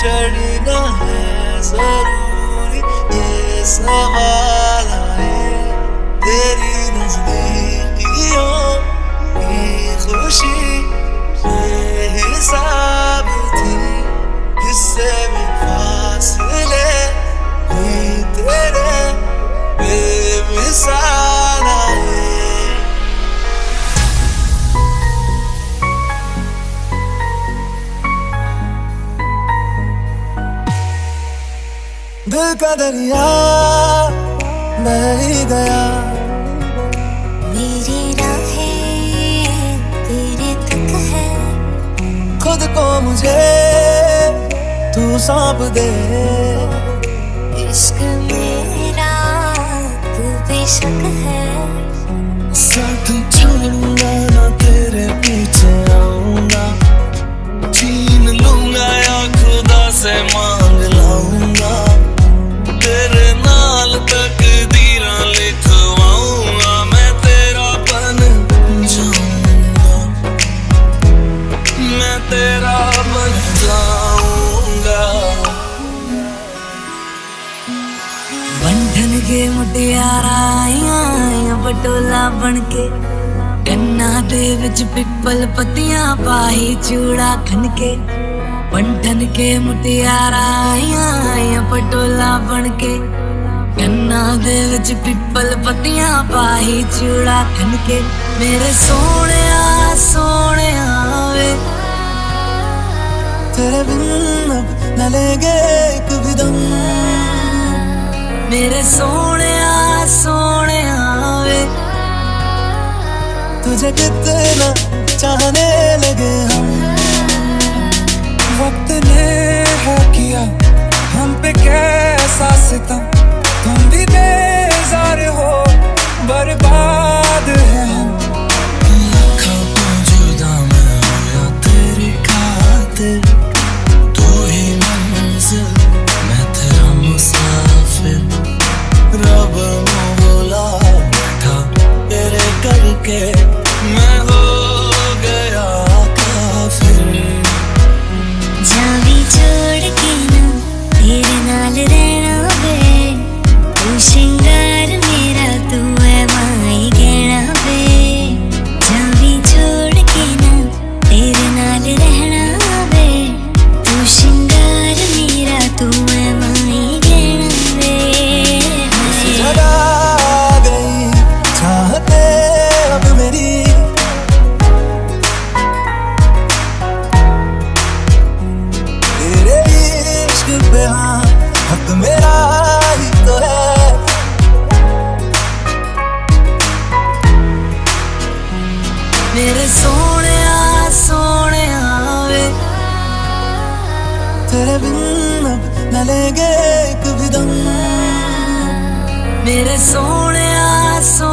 चढ़ना है ज़रूरी ये सवाल आए तेरी नजदीकियों की खुशी हिसाब थी हिस्से में फासले तेरे बेमिसाल दिल का दरिया बह ही गया। मेरी राहें तेरे तक है। खुद को मुझे तू सौंप दे। ਬਦਲ ਗਏ ਮੁਟਿਆਰਾਂ ਬਟੋਲਾ ਬਣ ਕੇ। ਕੰਨਾਂ ਦੇ ਵਿੱਚ ਪਿੱਪਲ ਪੱਤੀਆਂ ਪਾਈ ਚੂੜਾ ਖਣ ਕੇ। ਪੰਡਨ ਕੇ ਮੁਟਿਆਰਾਂ ਬਟੋਲਾ ਬਣ ਕੇ। ਕੰਨਾਂ ਦੇ ਵਿੱਚ ਪਿੱਪਲ ਪੱਤੀਆਂ ਪਾਈ ਚੂੜਾ ਖਣ ਕੇ। ਮੇਰੇ ਸੋਹਣਿਆ ਸੋਹਣਿਆ ਵੇ। ਤੇਰੇ ਬਿਨ ਨਾ ਲੇਗੇ ਕਦੇ मेरे सोने सोने वे। तुझे कितना चाहने लगे हम। वक्त ने है किया हम पे कैसा सितम। तुम भी बेजार हो, बर्बाद है हम। जुदा मैं तेरी खातिर। Yeah. तेरे बिन अब न लेंगे एक भी दम। मेरे सोने सो